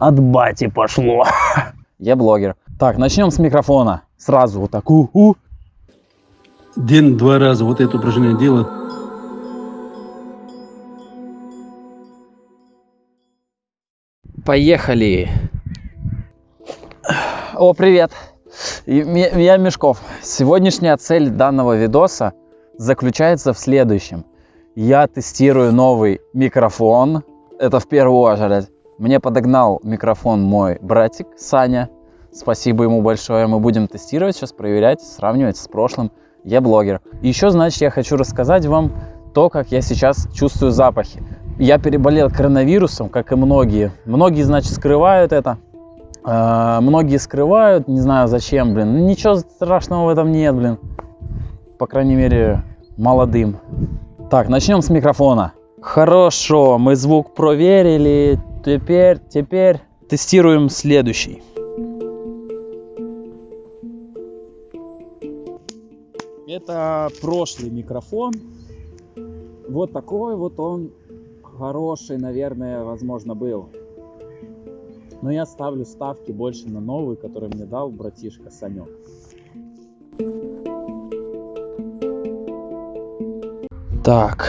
От бати пошло. Я блогер. Так, начнем с микрофона. Сразу вот так. У-у. День-два раза вот это упражнение делать. Поехали. О, привет. Я Мешков. Сегодняшняя цель данного видоса заключается в следующем. Я тестирую новый микрофон. Это в первую очередь. Мне подогнал микрофон мой братик Саня. Спасибо ему большое. Мы будем тестировать сейчас, проверять, сравнивать с прошлым. Я блогер. Еще, значит, я хочу рассказать вам то, как я сейчас чувствую запахи. Я переболел коронавирусом, как и многие. Многие, значит, скрывают это. А, Многие скрывают, не знаю зачем, блин. Ну, Ничего страшного в этом нет, блин. По крайней мере, молодым. Так, начнем с микрофона. Хорошо, мы звук проверили. Теперь, теперь тестируем следующий. Это прошлый микрофон. Вот такой вот он хороший, наверное, возможно, был. Но я ставлю ставки больше на новый, который мне дал братишка Санек. Так,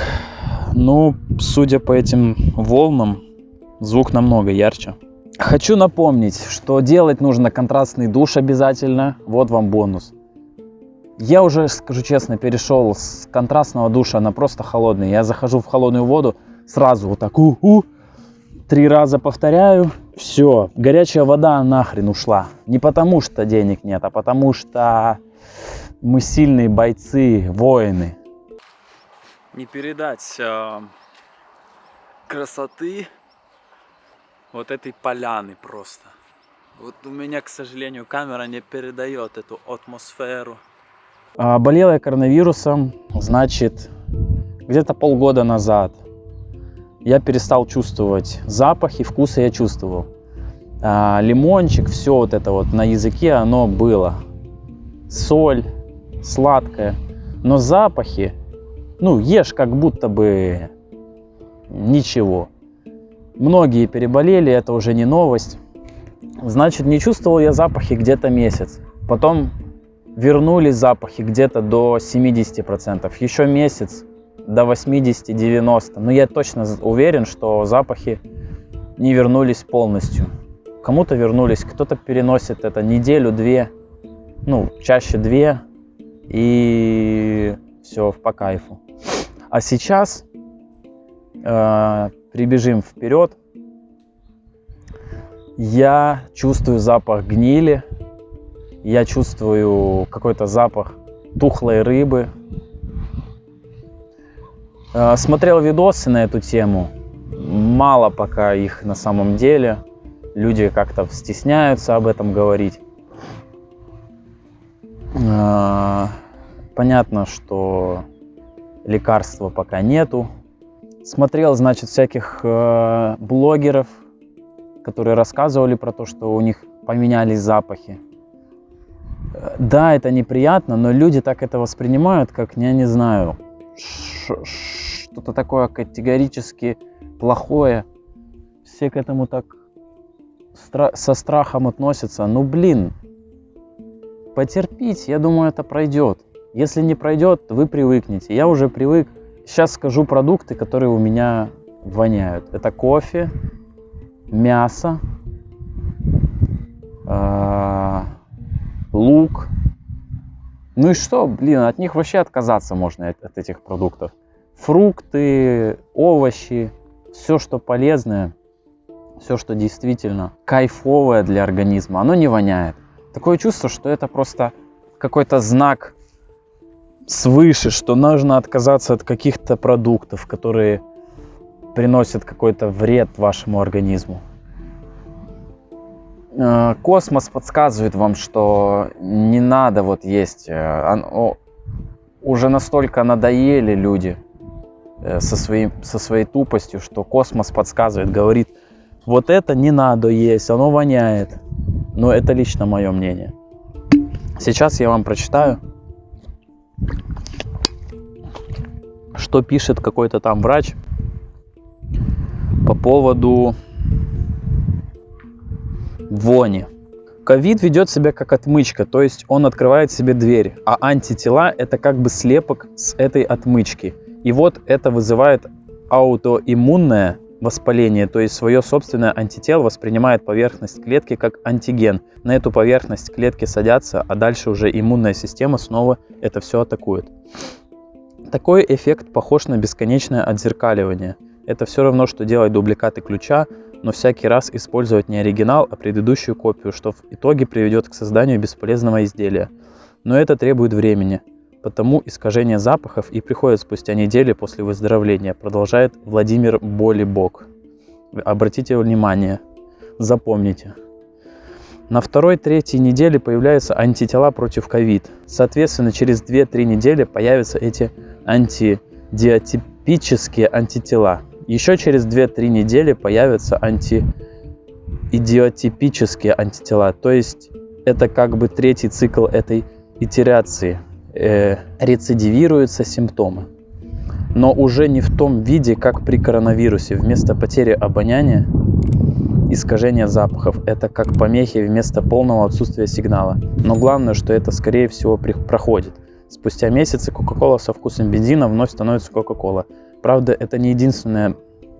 ну, судя по этим волнам, звук намного ярче. Хочу напомнить, что делать нужно контрастный душ обязательно. Вот вам бонус. Я уже, скажу честно, перешел с контрастного душа на просто холодный. Я захожу в холодную воду, сразу вот так у-у, три раза повторяю, все, горячая вода нахрен ушла. Не потому что денег нет, а потому что мы сильные бойцы, воины. Не передать э, красоты вот этой поляны просто. Вот у меня, к сожалению, камера не передает эту атмосферу. А, Болел я коронавирусом, значит, где-то полгода назад. Я перестал чувствовать запахи, вкусы я чувствовал. А, лимончик, все вот это вот на языке, оно было. Соль, сладкое. Но запахи, ну, ешь как будто бы ничего. Многие переболели, это уже не новость. Значит, не чувствовал я запахи где-то месяц. Потом вернулись запахи где-то до 70%. Еще месяц до 80-90%. Но я точно уверен, что запахи не вернулись полностью. Кому-то вернулись, кто-то переносит это неделю-две, ну, чаще две, и все по кайфу. А сейчас э, прибежим вперед. Я чувствую запах гнили, я чувствую какой-то запах тухлой рыбы. Э, Смотрел видосы на эту тему. Мало пока их на самом деле. Люди как-то стесняются об этом говорить. Э, Понятно, что лекарства пока нету. Смотрел, значит, всяких э, блогеров, которые рассказывали про то, что у них поменялись запахи. Э, Да, это неприятно, но люди так это воспринимают, как, я не знаю, что-то такое категорически плохое. Все к этому так стра- со страхом относятся. Ну, блин, потерпите, я думаю, это пройдет. Если не пройдет, вы привыкнете. Я уже привык. Сейчас скажу продукты, которые у меня воняют. Это кофе, мясо, а, лук. Ну и что, блин, от них вообще отказаться можно от, от этих продуктов. Фрукты, овощи, все, что полезное, все, что действительно кайфовое для организма, оно не воняет. Такое чувство, что это просто какой-то знак свыше, что нужно отказаться от каких-то продуктов, которые приносят какой-то вред вашему организму. Э, Космос подсказывает вам, что не надо вот есть. э, он- о, Уже настолько надоели люди э, со, своим, со своей тупостью, что космос подсказывает, говорит, вот это не надо есть, оно воняет. Но это лично мое мнение. Сейчас я вам прочитаю, что пишет какой-то там врач по поводу вони. Ковид ведет себя как отмычка, то есть он открывает себе дверь, а антитела это как бы слепок с этой отмычки. И вот это вызывает аутоиммунное воспаление, то есть свое собственное антитело воспринимает поверхность клетки как антиген. На эту поверхность клетки садятся, а дальше уже иммунная система снова это все атакует. Такой эффект похож на бесконечное отзеркаливание. Это все равно, что делать дубликаты ключа, но всякий раз использовать не оригинал, а предыдущую копию, что в итоге приведет к созданию бесполезного изделия. Но это требует времени, потому искажение запахов и приходит спустя недели после выздоровления, продолжает Владимир Болибок. Обратите внимание, запомните. На второй-третьей неделе появляются антитела против ковид. Соответственно, через 2-3 недели появятся эти антидиатипические антитела. Еще через 2-3 недели появятся антиидиотипические антитела. То есть это как бы третий цикл этой итерации. Э, рецидивируются симптомы. Но уже не в том виде, как при коронавирусе. Вместо потери обоняния искажение запахов. Это как помехи вместо полного отсутствия сигнала. Но главное, что это скорее всего проходит. Спустя месяцы Кока-Кола со вкусом бензина вновь становится Кока-Кола. Правда, это не единственное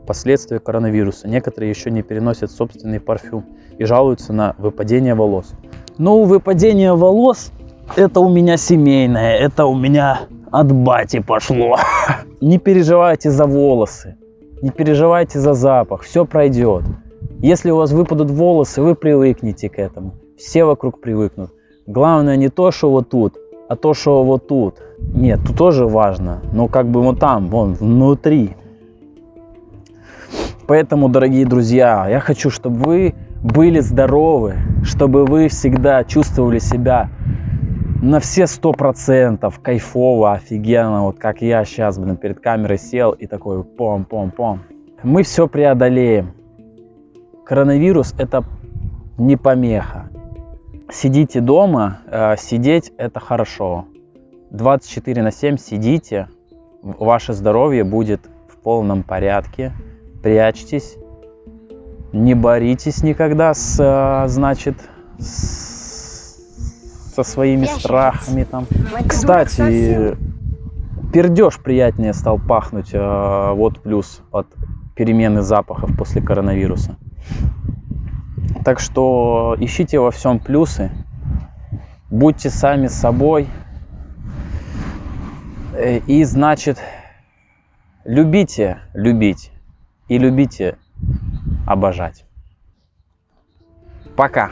последствие коронавируса. Некоторые еще не переносят собственный парфюм и жалуются на выпадение волос. Ну, выпадение волос это у меня семейное, это у меня от бати пошло. Не переживайте за волосы, не переживайте за запах, все пройдет. Если у вас выпадут волосы, вы привыкнете к этому. Все вокруг привыкнут. Главное не то, что вот тут, а то, что вот тут. Нет, тут тоже важно, но как бы вот там, вон, внутри. Поэтому, дорогие друзья, я хочу, чтобы вы были здоровы, чтобы вы всегда чувствовали себя на все сто процентов кайфово, офигенно, вот как я сейчас, блин, перед камерой сел и такой пом-пом-пом. Мы все преодолеем. Коронавирус это не помеха. Сидите дома, э, сидеть это хорошо. 24 на 7 сидите, ваше здоровье будет в полном порядке. Прячьтесь, не боритесь никогда с, э, значит, с, со своими страхами там. Кстати, пердеж приятнее стал пахнуть, э, вот плюс от перемены запахов после коронавируса. Так что ищите во всем плюсы, будьте сами собой э, и, значит, любите любить и любите обожать. Пока!